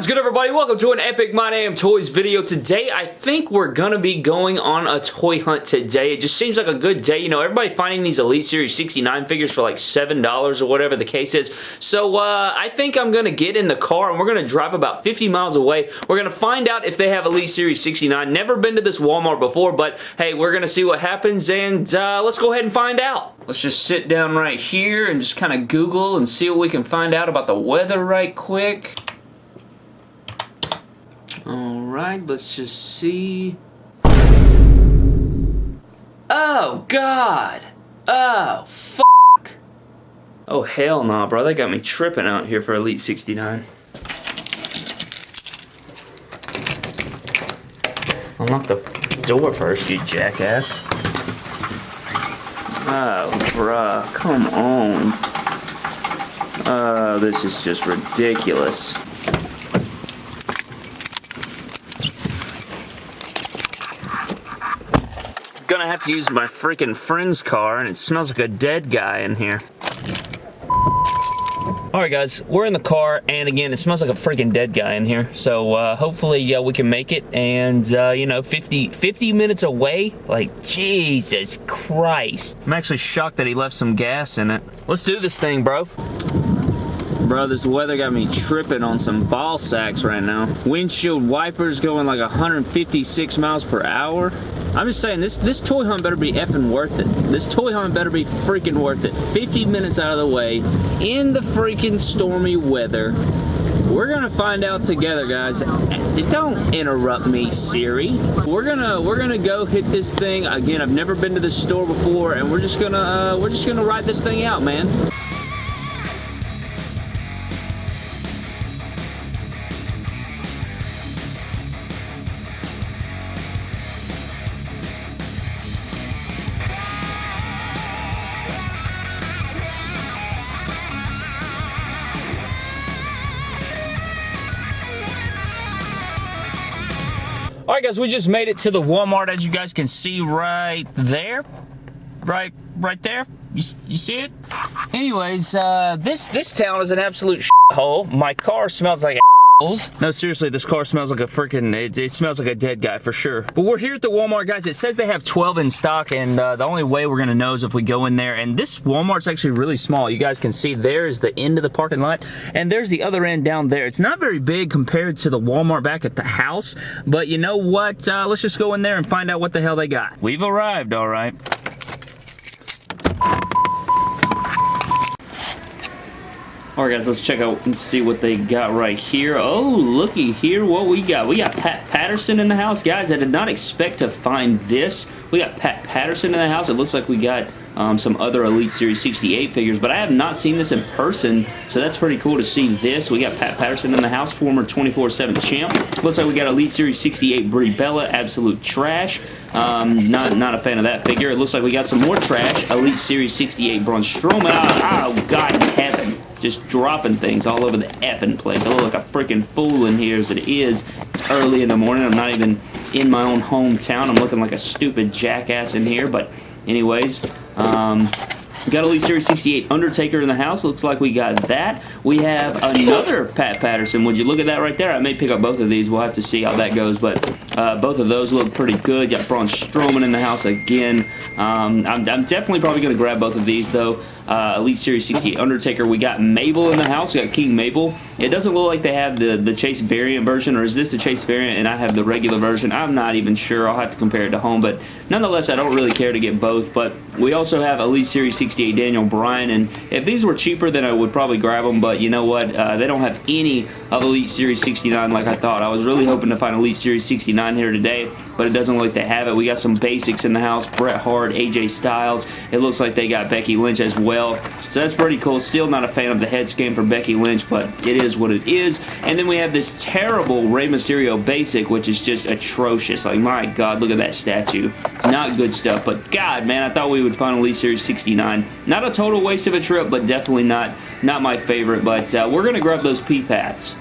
Is good everybody? Welcome to an Epic My Damn Toys video. Today, I think we're gonna be going on a toy hunt today. It just seems like a good day. You know, everybody finding these Elite Series 69 figures for like $7 or whatever the case is. So, uh, I think I'm gonna get in the car and we're gonna drive about 50 miles away. We're gonna find out if they have Elite Series 69. Never been to this Walmart before, but hey, we're gonna see what happens and uh, let's go ahead and find out. Let's just sit down right here and just kind of Google and see what we can find out about the weather right quick. Alright, let's just see. Oh, God! Oh, fuck! Oh, hell nah, bro. They got me tripping out here for Elite 69. Unlock the door first, you jackass. Oh, bruh. Come on. Oh, this is just ridiculous. Gonna have to use my freaking friend's car and it smells like a dead guy in here. Alright guys, we're in the car, and again, it smells like a freaking dead guy in here, so uh, hopefully uh, we can make it, and, uh, you know, 50, 50 minutes away? Like, Jesus Christ. I'm actually shocked that he left some gas in it. Let's do this thing, bro. Bro, this weather got me tripping on some ball sacks right now. Windshield wipers going like 156 miles per hour. I'm just saying, this, this toy hunt better be effing worth it. This toy hunt better be freaking worth it. 50 minutes out of the way, in the freaking stormy weather. We're gonna find out together, guys. Don't interrupt me, Siri. We're gonna we're gonna go hit this thing again. I've never been to this store before, and we're just gonna uh, we're just gonna ride this thing out, man. Alright guys, we just made it to the Walmart as you guys can see right there. Right, right there. You, you see it? Anyways, uh, this, this town is an absolute hole. My car smells like no, seriously, this car smells like a freaking, it, it, smells like a dead guy for sure. But we're here at the Walmart, guys. It says they have 12 in stock, and uh, the only way we're going to know is if we go in there. And this Walmart's actually really small. You guys can see there is the end of the parking lot, and there's the other end down there. It's not very big compared to the Walmart back at the house, but you know what? Uh, let's just go in there and find out what the hell they got. We've arrived, all right. Alright guys, let's check out and see what they got right here. Oh, looky here what we got. We got Pat Patterson in the house. Guys, I did not expect to find this. We got Pat Patterson in the house. It looks like we got um, some other Elite Series 68 figures, but I have not seen this in person, so that's pretty cool to see this. We got Pat Patterson in the house, former 24-7 champ. Looks like we got Elite Series 68 Brie Bella, absolute trash. Um, not, not a fan of that figure. It looks like we got some more trash. Elite Series 68 Braun Strowman. Oh, oh God just dropping things all over the effing place. I look like a freaking fool in here as it is. It's early in the morning. I'm not even in my own hometown. I'm looking like a stupid jackass in here, but anyways, um, got Elite Series 68 Undertaker in the house. Looks like we got that. We have another Pat Patterson. Would you look at that right there? I may pick up both of these. We'll have to see how that goes, but uh, both of those look pretty good. Got Braun Strowman in the house again. Um, I'm, I'm definitely probably going to grab both of these, though uh, Elite Series 68 Undertaker. We got Mabel in the house. We got King Mabel. It doesn't look like they have the, the Chase variant version, or is this the Chase variant and I have the regular version? I'm not even sure. I'll have to compare it to home, but nonetheless, I don't really care to get both, but we also have Elite Series 68 Daniel Bryan, and if these were cheaper, then I would probably grab them, but you know what? Uh, they don't have any of Elite Series 69 like I thought. I was really hoping to find Elite Series 69 here today, but it doesn't look like they have it. We got some basics in the house. Bret Hart, AJ Styles. It looks like they got Becky Lynch as well well. So that's pretty cool. Still not a fan of the head scan for Becky Lynch, but it is what it is. And then we have this terrible Rey Mysterio basic, which is just atrocious. Like, my God, look at that statue. Not good stuff, but God, man, I thought we would find Elite Series 69. Not a total waste of a trip, but definitely not, not my favorite. But uh, we're going to grab those P-Pats.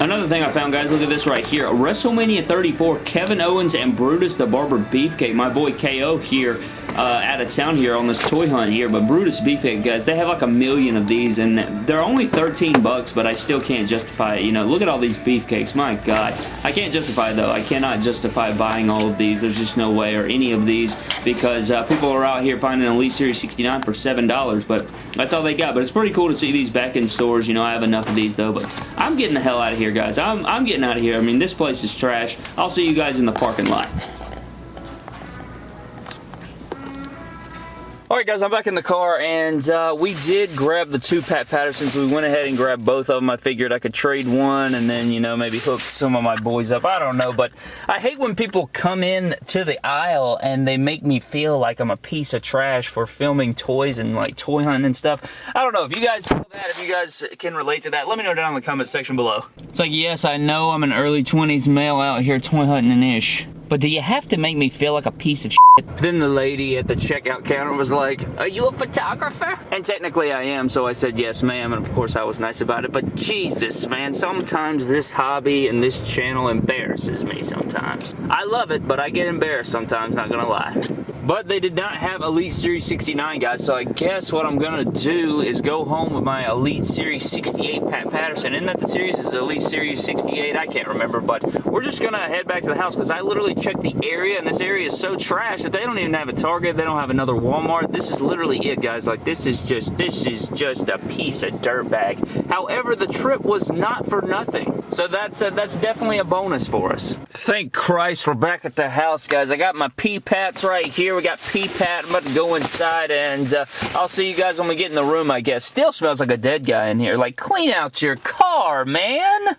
Another thing I found, guys, look at this right here. WrestleMania 34, Kevin Owens and Brutus the Barber Beefcake. My boy KO here uh, out of town here on this toy hunt here, but Brutus Beefcake, guys, they have like a million of these, and they're only 13 bucks, but I still can't justify it. You know, look at all these beefcakes. My God. I can't justify, though. I cannot justify buying all of these. There's just no way, or any of these, because uh, people are out here finding an Elite Series 69 for $7, but that's all they got. But it's pretty cool to see these back in stores. You know, I have enough of these, though, but I'm getting the hell out of here, guys. I'm, I'm getting out of here. I mean, this place is trash. I'll see you guys in the parking lot. Alright guys, I'm back in the car and uh, we did grab the two Pat Pattersons. We went ahead and grabbed both of them. I figured I could trade one and then, you know, maybe hook some of my boys up. I don't know, but I hate when people come in to the aisle and they make me feel like I'm a piece of trash for filming toys and like toy hunting and stuff. I don't know. If you guys that, if you guys can relate to that, let me know down in the comment section below. It's like, yes, I know I'm an early 20s male out here toy hunting and ish. But do you have to make me feel like a piece of shit? Then the lady at the checkout counter was like, are you a photographer? And technically I am, so I said, yes ma'am, and of course I was nice about it, but Jesus, man, sometimes this hobby and this channel embarrasses me sometimes. I love it, but I get embarrassed sometimes, not gonna lie. But they did not have Elite Series 69, guys, so I guess what I'm gonna do is go home with my Elite Series 68 Pat Patterson. Isn't that the series? Is Elite Series 68? I can't remember, but we're just gonna head back to the house because I literally checked the area, and this area is so trash that they don't even have a Target. They don't have another Walmart. This is literally it, guys. Like, this is just, this is just a piece of dirt bag. However, the trip was not for nothing. So that's, uh, that's definitely a bonus for us. Thank Christ we're back at the house, guys. I got my pee-pats right here. We got pee-pat. I'm about to go inside, and uh, I'll see you guys when we get in the room, I guess. Still smells like a dead guy in here. Like, clean out your car, man!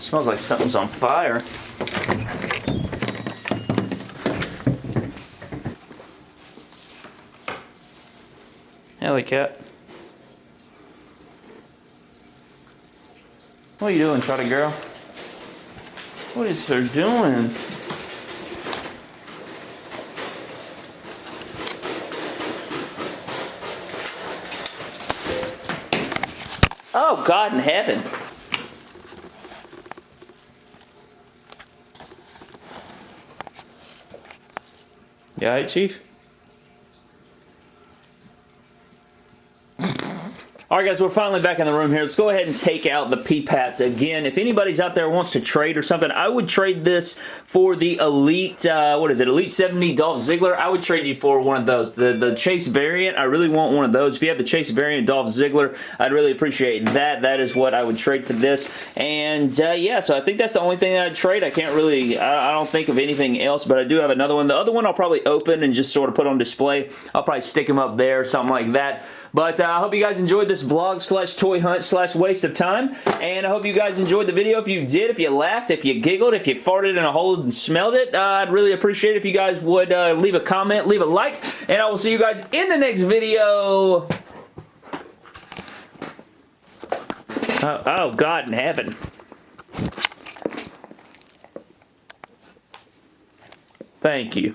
Smells like something's on fire. Hello, cat. What are you doing, Trotty girl? What is her doing? Oh, God in heaven. You alright, Chief? Alright guys, we're finally back in the room here. Let's go ahead and take out the P-Pats again. If anybody's out there wants to trade or something, I would trade this for the Elite, uh, what is it, Elite 70 Dolph Ziggler. I would trade you for one of those. The, the Chase variant, I really want one of those. If you have the Chase variant Dolph Ziggler, I'd really appreciate that. That is what I would trade for this. And uh, yeah, so I think that's the only thing that I'd trade. I can't really, I, I don't think of anything else, but I do have another one. The other one I'll probably open and just sort of put on display. I'll probably stick them up there, something like that. But uh, I hope you guys enjoyed this vlog slash toy hunt slash waste of time. And I hope you guys enjoyed the video. If you did, if you laughed, if you giggled, if you farted in a hole and smelled it, uh, I'd really appreciate it if you guys would uh, leave a comment, leave a like. And I will see you guys in the next video. Oh, oh God in heaven. Thank you.